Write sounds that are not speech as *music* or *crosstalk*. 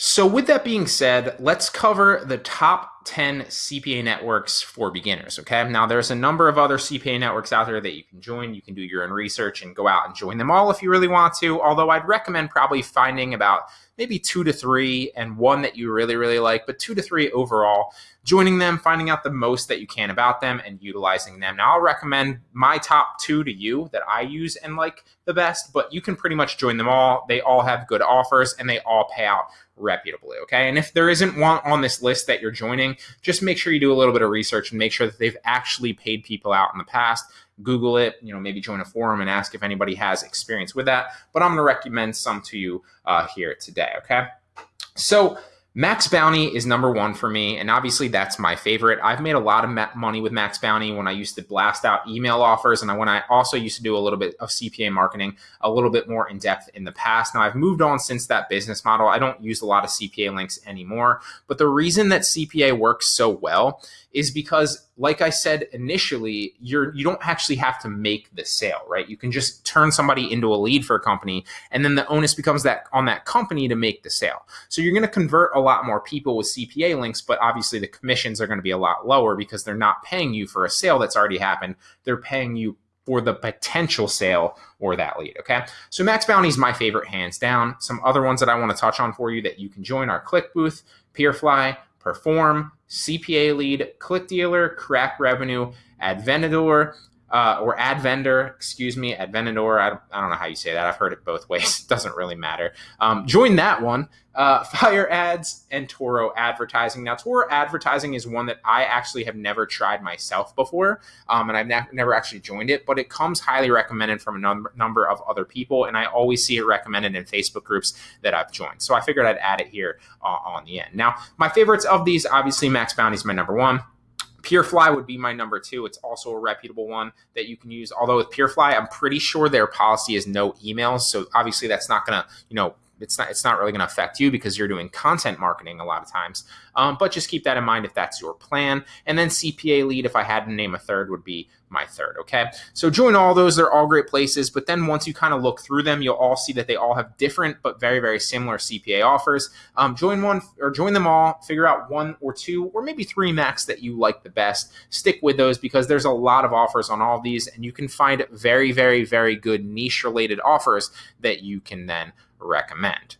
So, with that being said, let's cover the top 10 CPA networks for beginners. Okay. Now, there's a number of other CPA networks out there that you can join. You can do your own research and go out and join them all if you really want to. Although, I'd recommend probably finding about maybe two to three and one that you really, really like, but two to three overall. Joining them, finding out the most that you can about them, and utilizing them. Now, I'll recommend my top two to you that I use and like the best, but you can pretty much join them all. They all have good offers and they all pay out reputably. Okay. And if there isn't one on this list that you're joining, just make sure you do a little bit of research and make sure that they've actually paid people out in the past. Google it, you know, maybe join a forum and ask if anybody has experience with that. But I'm going to recommend some to you uh, here today. Okay. So, Max Bounty is number one for me, and obviously that's my favorite. I've made a lot of money with Max Bounty when I used to blast out email offers, and when I also used to do a little bit of CPA marketing, a little bit more in depth in the past. Now I've moved on since that business model. I don't use a lot of CPA links anymore, but the reason that CPA works so well is because like I said initially, you're you don't actually have to make the sale, right? You can just turn somebody into a lead for a company and then the onus becomes that on that company to make the sale. So you're going to convert a lot more people with CPA links, but obviously the commissions are going to be a lot lower because they're not paying you for a sale that's already happened. They're paying you for the potential sale or that lead. Okay. So Max Bounty is my favorite hands down. Some other ones that I want to touch on for you that you can join are ClickBooth, Peerfly, Perform, CPA Lead, Click Dealer, CrakRevenue, Advendor, uh, or ad vendor, excuse me, ad vendor. I don't, I don't know how you say that. I've heard it both *laughs* ways. It doesn't really matter. Um, join that one. Uh, *laughs* Fire Ads and Toro Advertising. Now, Toro Advertising is one that I actually have never tried myself before, um, and I've ne- never actually joined it, but it comes highly recommended from a num- number of other people, and I always see it recommended in Facebook groups that I've joined. So I figured I'd add it here uh, on the end. Now, my favorites of these, obviously, Max Bounty is my number one. Peerfly would be my number two. It's also a reputable one that you can use. Although with Peerfly, I'm pretty sure their policy is no emails. So obviously that's not going to, you know, it's not it's not really going to affect you because you're doing content marketing a lot of times. Um, but just keep that in mind if that's your plan. And then CPA lead, if I had to name a third, would be my third. Okay, so join all those; they're all great places. But then once you kind of look through them, you'll all see that they all have different but very very similar CPA offers. Um, join one or join them all. Figure out one or two or maybe three max that you like the best. Stick with those because there's a lot of offers on all these, and you can find very very very good niche related offers that you can then recommend.